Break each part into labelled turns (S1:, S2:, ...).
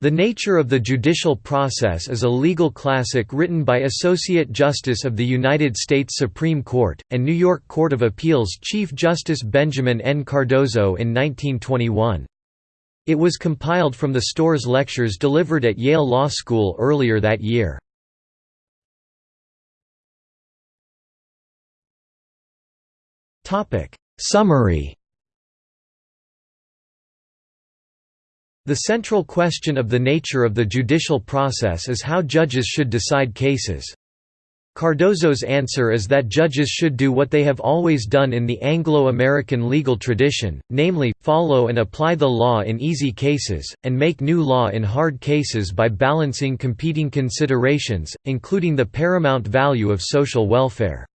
S1: The Nature of the Judicial Process is a legal classic written by Associate Justice of the United States Supreme Court, and New York Court of Appeals Chief Justice Benjamin N. Cardozo in 1921. It was compiled from the Storrs lectures delivered at Yale Law School earlier that year. Summary The central question of the nature of the judicial process is how judges should decide cases. Cardozo's answer is that judges should do what they have always done in the Anglo-American legal tradition, namely, follow and apply the law in easy cases, and make new law in hard cases by balancing competing considerations, including the paramount value of social welfare.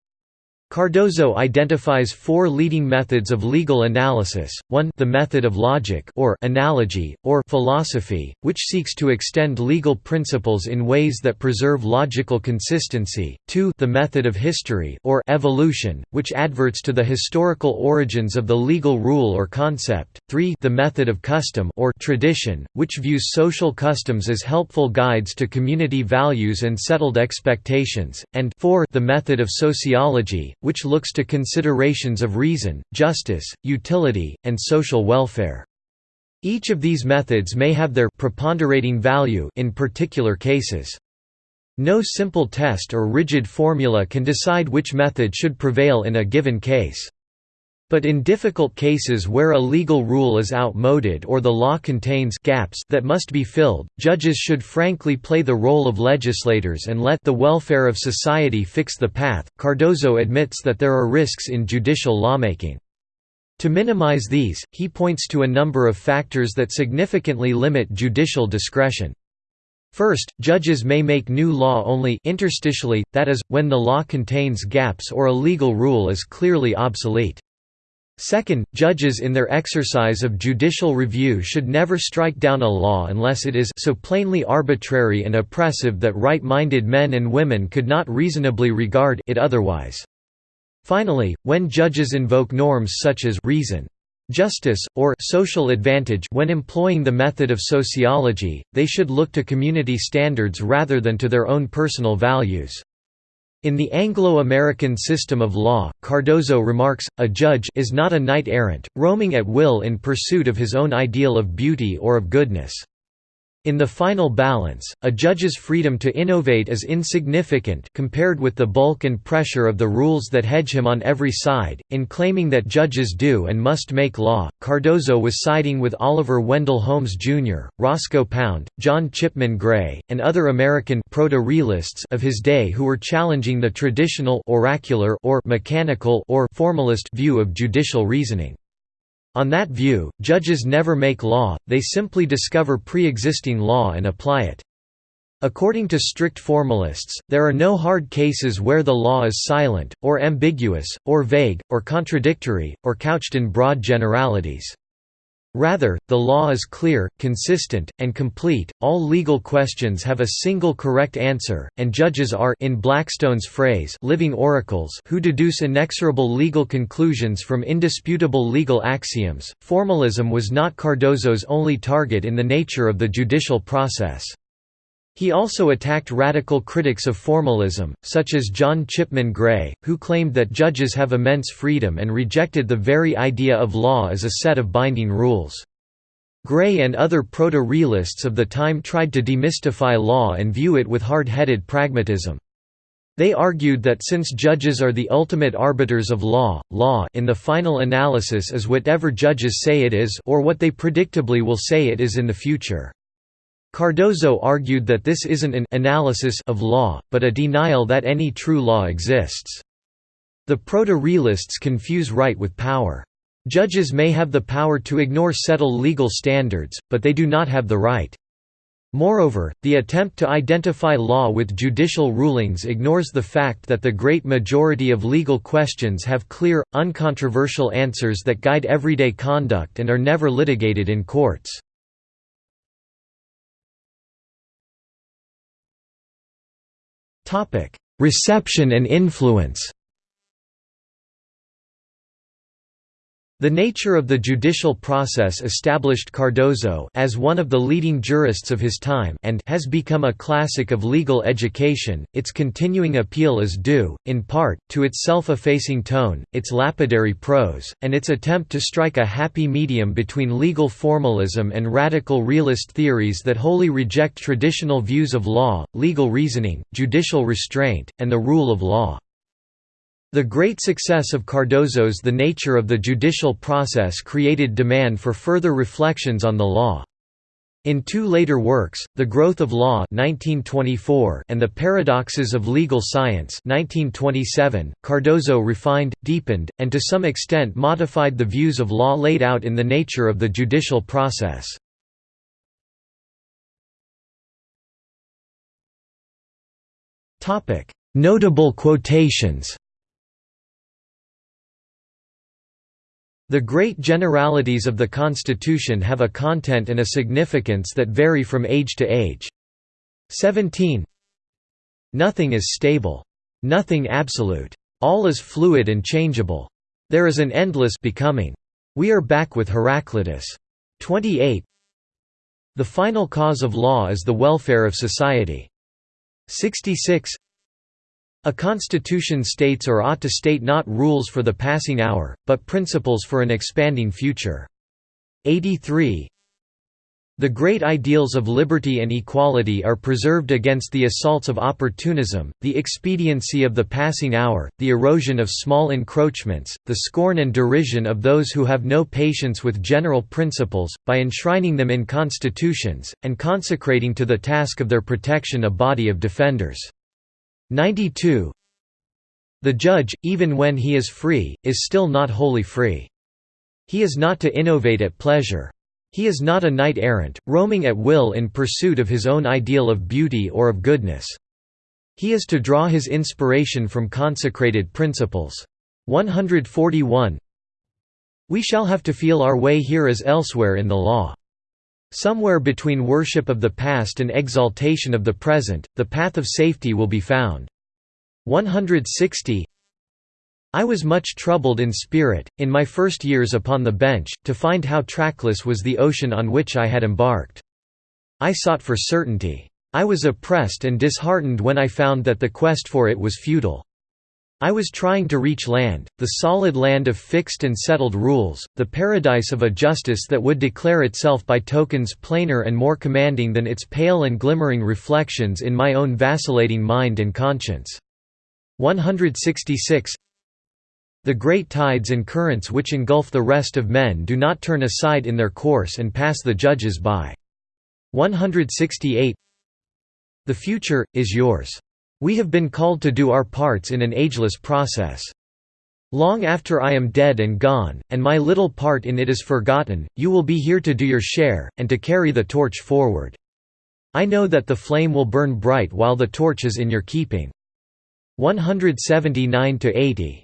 S1: Cardozo identifies four leading methods of legal analysis, 1 the method of logic or analogy, or philosophy, which seeks to extend legal principles in ways that preserve logical consistency, 2 the method of history or evolution, which adverts to the historical origins of the legal rule or concept, 3 the method of custom or tradition, which views social customs as helpful guides to community values and settled expectations, and 4 the method of sociology, which looks to considerations of reason, justice, utility, and social welfare. Each of these methods may have their preponderating value in particular cases. No simple test or rigid formula can decide which method should prevail in a given case. But in difficult cases where a legal rule is outmoded or the law contains gaps that must be filled, judges should frankly play the role of legislators and let the welfare of society fix the path. Cardozo admits that there are risks in judicial lawmaking. To minimize these, he points to a number of factors that significantly limit judicial discretion. First, judges may make new law only interstitially, that is, when the law contains gaps or a legal rule is clearly obsolete. Second, judges in their exercise of judicial review should never strike down a law unless it is so plainly arbitrary and oppressive that right-minded men and women could not reasonably regard it otherwise. Finally, when judges invoke norms such as reason, justice, or social advantage when employing the method of sociology, they should look to community standards rather than to their own personal values. In the Anglo-American system of law, Cardozo remarks, a judge is not a knight-errant, roaming at will in pursuit of his own ideal of beauty or of goodness. In the final balance, a judge's freedom to innovate is insignificant compared with the bulk and pressure of the rules that hedge him on every side. In claiming that judges do and must make law, Cardozo was siding with Oliver Wendell Holmes Jr., Roscoe Pound, John Chipman Gray, and other American proto-realists of his day who were challenging the traditional oracular or mechanical or formalist view of judicial reasoning. On that view, judges never make law, they simply discover pre-existing law and apply it. According to strict formalists, there are no hard cases where the law is silent, or ambiguous, or vague, or contradictory, or couched in broad generalities. Rather, the law is clear, consistent, and complete, all legal questions have a single correct answer, and judges are in Blackstone's phrase living oracles who deduce inexorable legal conclusions from indisputable legal axioms. Formalism was not Cardozo's only target in the nature of the judicial process. He also attacked radical critics of formalism, such as John Chipman Gray, who claimed that judges have immense freedom and rejected the very idea of law as a set of binding rules. Gray and other proto-realists of the time tried to demystify law and view it with hard-headed pragmatism. They argued that since judges are the ultimate arbiters of law, law in the final analysis is whatever judges say it is or what they predictably will say it is in the future. Cardozo argued that this isn't an analysis of law, but a denial that any true law exists. The proto-realists confuse right with power. Judges may have the power to ignore settled legal standards, but they do not have the right. Moreover, the attempt to identify law with judicial rulings ignores the fact that the great majority of legal questions have clear, uncontroversial answers that guide everyday conduct and are never litigated in courts. Reception and influence The nature of the judicial process established Cardozo as one of the leading jurists of his time and has become a classic of legal education. Its continuing appeal is due, in part, to its self-effacing tone, its lapidary prose, and its attempt to strike a happy medium between legal formalism and radical realist theories that wholly reject traditional views of law, legal reasoning, judicial restraint, and the rule of law. The great success of Cardozo's The Nature of the Judicial Process created demand for further reflections on the law. In two later works, The Growth of Law 1924 and The Paradoxes of Legal Science 1927, Cardozo refined, deepened, and to some extent modified the views of law laid out in The Nature of the Judicial Process. Notable quotations The great generalities of the Constitution have a content and a significance that vary from age to age. 17 Nothing is stable. Nothing absolute. All is fluid and changeable. There is an endless becoming. We are back with Heraclitus. 28 The final cause of law is the welfare of society. 66 a constitution states or ought to state not rules for the passing hour, but principles for an expanding future. 83 The great ideals of liberty and equality are preserved against the assaults of opportunism, the expediency of the passing hour, the erosion of small encroachments, the scorn and derision of those who have no patience with general principles, by enshrining them in constitutions, and consecrating to the task of their protection a body of defenders. 92 The judge, even when he is free, is still not wholly free. He is not to innovate at pleasure. He is not a knight-errant, roaming at will in pursuit of his own ideal of beauty or of goodness. He is to draw his inspiration from consecrated principles. 141 We shall have to feel our way here as elsewhere in the law. Somewhere between worship of the past and exaltation of the present, the path of safety will be found. 160 I was much troubled in spirit, in my first years upon the bench, to find how trackless was the ocean on which I had embarked. I sought for certainty. I was oppressed and disheartened when I found that the quest for it was futile. I was trying to reach land, the solid land of fixed and settled rules, the paradise of a justice that would declare itself by tokens plainer and more commanding than its pale and glimmering reflections in my own vacillating mind and conscience. 166 The great tides and currents which engulf the rest of men do not turn aside in their course and pass the judges by. 168 The future, is yours. We have been called to do our parts in an ageless process. Long after I am dead and gone, and my little part in it is forgotten, you will be here to do your share, and to carry the torch forward. I know that the flame will burn bright while the torch is in your keeping. 179–80